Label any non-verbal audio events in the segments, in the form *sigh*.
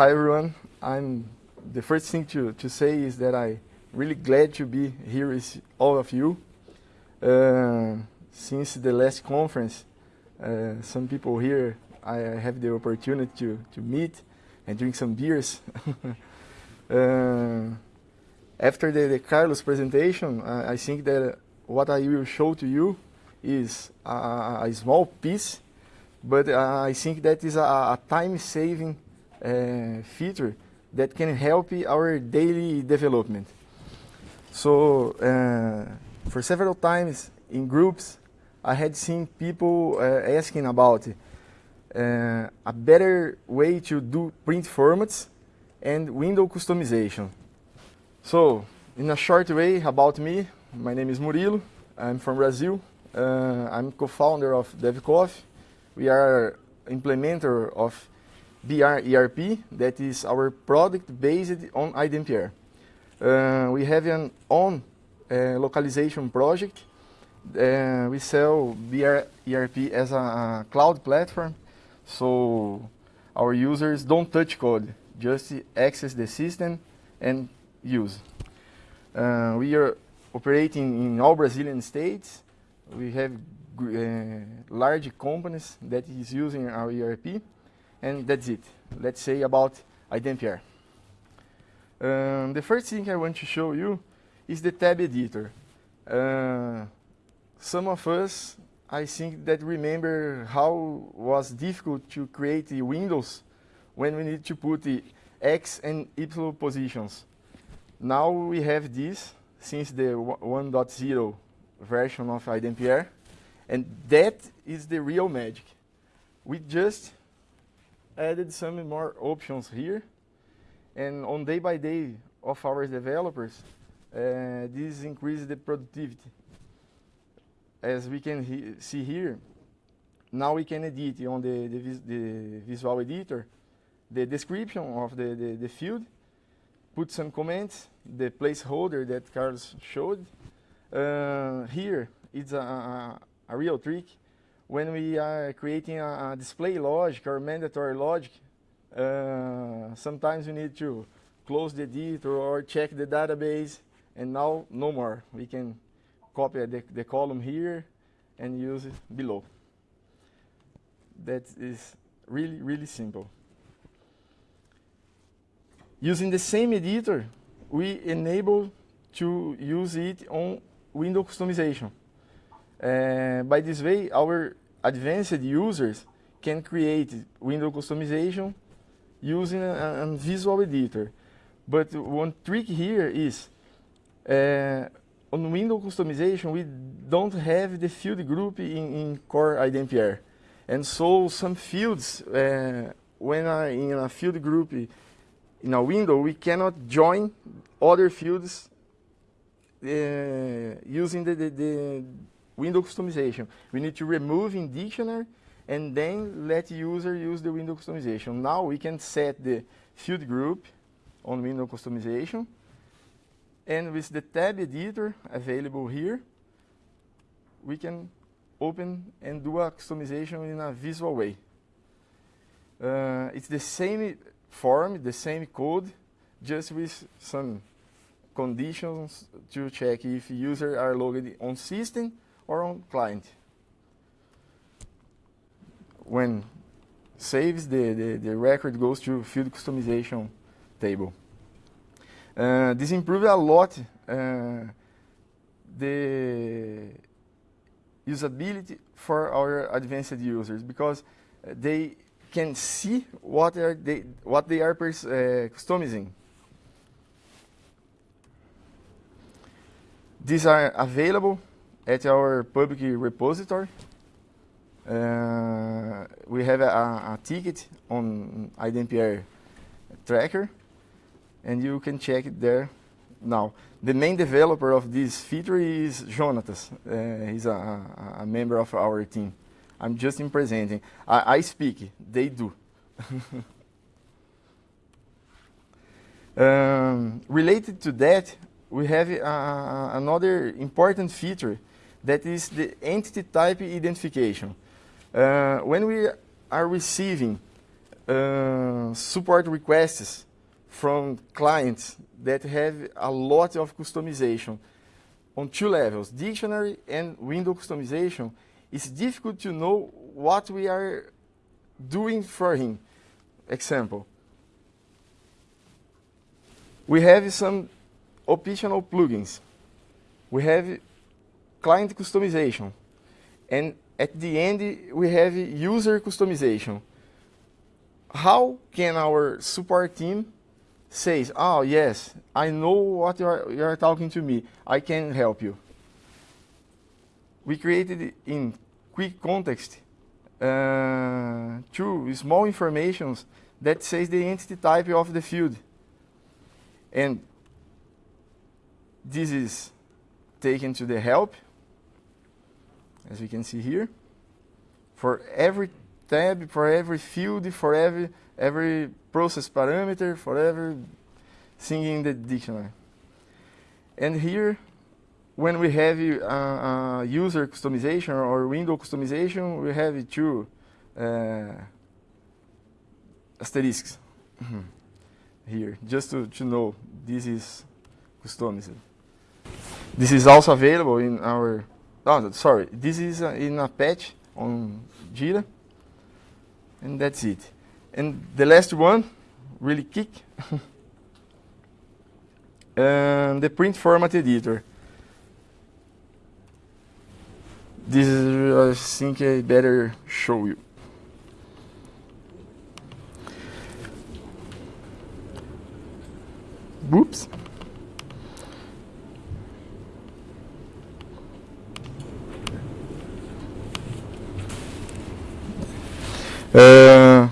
hi everyone. I'm the first thing to, to say is that I'm really glad to be here with all of you. Uh, since the last conference, uh, some people here I have the opportunity to, to meet and drink some beers. *laughs* uh, after the, the, Carlos presentation, I think that what I will show to you is a, a small piece, but I think that is a, a time-saving uh, feature that can help our daily development. So uh, for several times in groups, I had seen people uh, asking about a better way to do print formats and window customization. So in a short way about me, my name is Murilo, I'm from Brazil, I'm co-founder of DevCoffee. We are implementer of BR ERP, that is our product based on iDempiere. Uh, we have an own uh, localization project. Uh, we sell BR ERP as a, a, cloud platform, so our users don't touch code, just access the system and use. Uh, we are operating in all Brazilian states. We have uh, large companies that is using our ERP and that's it. Let's say about iDempiere. Um, the first thing I want to show you is the tab editor. Uh, some of us, I think that remember how was difficult to create the windows when we need to put the X and Y positions. Now we have this since the 1.0 version of iDempiere, and that is the real magic. We just added some more options here. And on day by day of our developers, uh, this increases the productivity. As we can he see here, now we can edit on the, the, vis the, visual editor the description of the, the, the, field, put some comments, the placeholder that Carlos showed. Uh, here, it's a, a, a real trick when we are creating a, a display logic or mandatory logic, uh, sometimes we need to close the editor or check the database, and now no more. We can copy the, the column here and use it below. That is really, really simple. Using the same editor, we enable to use it on window customization. Uh, by this way, our advanced users can create window customization using a, a visual editor. But one trick here is uh, on window customization, we don't have the field group in, in core iDempiere. And so some fields, uh, when in a field group in a window, we cannot join other fields uh, using the, the, the window customization. We need to remove in dictionary and then let user use the window customization. Now we can set the field group on window customization. And with the tab editor available here, we can open and do a customization in a visual way. Uh, it's the same form, the same code, just with some conditions to check if users are logged on system or on client. When saves, the, the, the record goes to field customization table. Uh, this improved a lot uh, the usability for our advanced users because they can see what are they what they are uh, customizing. These are available at our public repository. Uh, we have a, a, ticket on iDempiere tracker, and you can check it there now. The main developer of this feature is Jonatas. Uh, he's a, a, member of our team. I'm just in presenting. I, I speak, they do. *laughs* um, related to that, we have uh, another important feature that is the entity type identification. Uh, when we are receiving uh, support requests from clients that have a lot of customization on two levels, dictionary and window customization, it's difficult to know what we are doing for him. Example, we have some optional plugins. We have client customization. And at the end, we have user customization. How can our support team says, oh yes, I know what you are, you are talking to me, I can help you. We created in quick context uh, two small informations that says the entity type of the field. And this is taken to the help, as we can see here. For every tab, for every field, for every every process parameter for every thing in the dictionary. And here, when we have uh, uh, user customization or window customization, we have two uh, asterisks *clears throat* here, just to, to know this is customized. This is also available in our, oh, sorry, this is uh, in a patch on Jira, and that's it. And the last one, really kick, *laughs* and the print format editor. This is, I think I better show you. Whoops. Uh,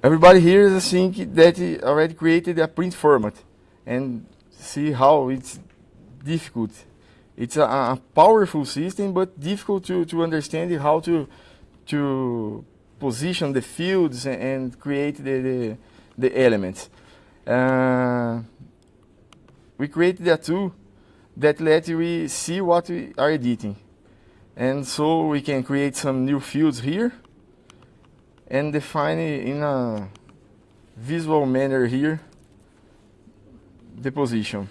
Everybody here is think that already created a print format and see how it's difficult. It's a, a, powerful system, but difficult to, to understand how to, to position the fields and, and create the, the, the elements. Uh, we created a tool that lets we see what we are editing. And so we can create some new fields here and define in a visual manner here the position.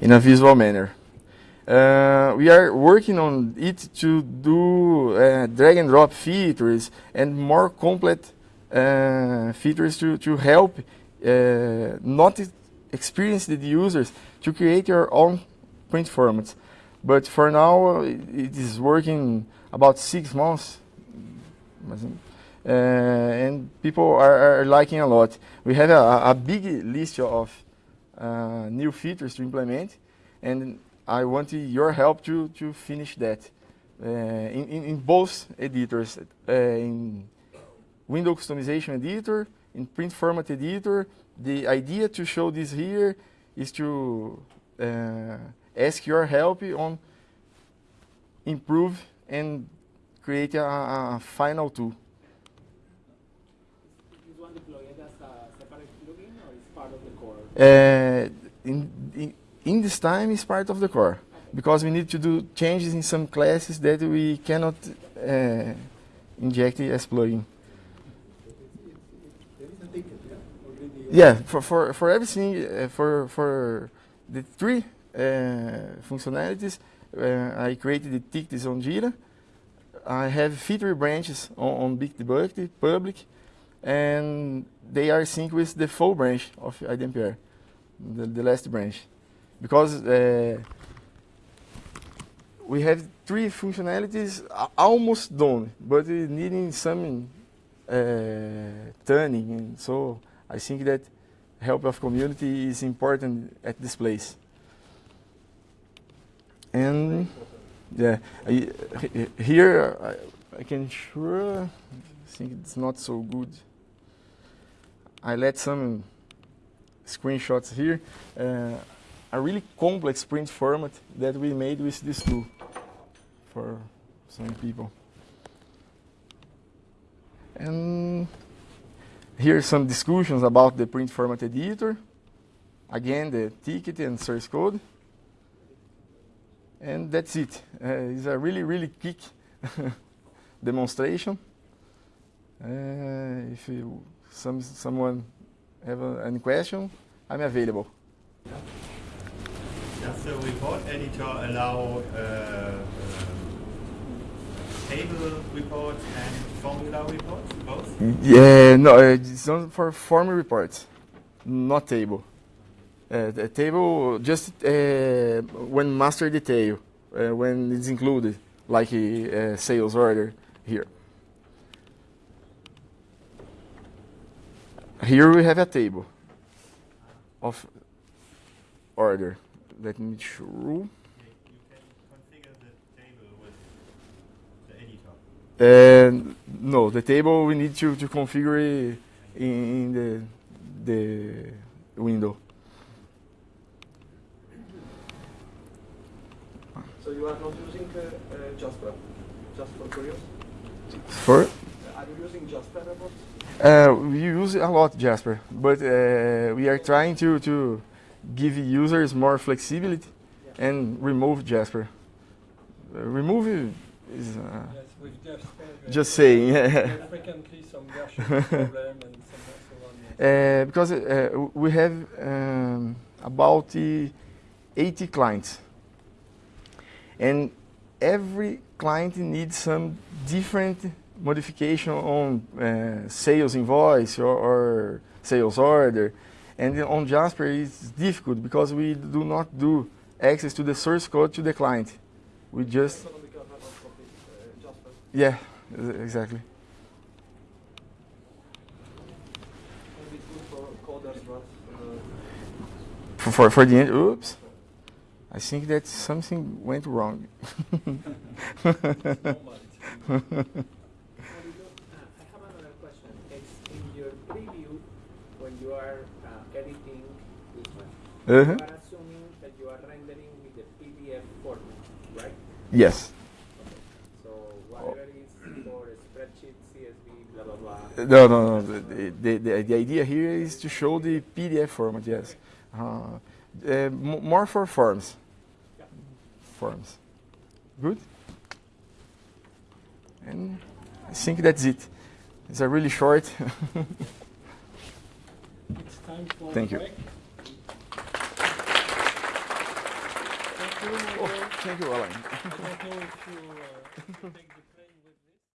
In a visual manner. Uh, we are working on it to do uh, drag and drop features and more complete uh, features to, to help uh, not experienced users to create your own print formats. But for now, it is working about six months. Uh, and people are, are, liking a lot. We have a, a big list of uh, new features to implement, and I want your help to, to finish that uh, in, in, in, both editors, in window customization editor, in print format editor. The idea to show this here is to uh, ask your help on improve and create a, a final tool. Is one deployed as a separate plugin or is part of the core? Uh, in, in, in, this time, it's part of the core okay. because we need to do changes in some classes that we cannot uh, inject as plugin. Yeah, for, for, for everything, uh, for, for the three uh, functionalities, uh, I created the tickets on Jira. I have feature branches on, on public, and they are synced with the full branch of iDempiere, the, the last branch. Because uh, we have three functionalities almost done, but needing some uh, tuning, and so I think that help of community is important at this place. And yeah, I, here I, I, can sure I think it's not so good. I let some screenshots here. Uh, a really complex print format that we made with this tool for some people. And Here some discussions about the print format editor. Again, the ticket and source code. And that's it. Uh, it's a really, really quick *laughs* demonstration. Uh, if you, some, someone have a, any question, I'm available. Does the report editor allow uh, um, table reports and formula reports, both? Yeah, no, uh, it's not for form reports, not table. Uh, the table just uh, when master detail, uh, when it's included, like a, uh sales order here. Here we have a table of order. Let me show. You can configure the table with the editor. And no, the table we need to, to configure in, the the window. So you are not using uh, uh, Jasper, just for curious? For Uh, Are you using Jasper reports? uh, we use a lot Jasper, but uh, we are trying to to give users more flexibility and remove Jasper. Uh, remove is uh, Yes, with we just saying. frequently some problem and some so on. *laughs* Uh, because uh, we have um, about uh, 80 clients, and every client needs some different modification on uh, sales invoice or, or sales order. And on Jasper, it's difficult because we do not do access to the source code to the client. We just, Economical report copy, uh, Jasper. Yeah, exactly. Maybe it's good for uh, For, for, the end, oops. I think that something went wrong. Uh, I have another question. It's *laughs* in your preview when you are uh, editing this one. Uh-huh. You are assuming that you are rendering with the PDF format, right? Yes. No, no, no. The, the, the, the idea here is to show the PDF format, yes. Uh, uh, more for forms. Forms. Good? And I think that's it. It's a really short. *laughs* It's time for Thank you. Thank you. oh, thank you, Alan.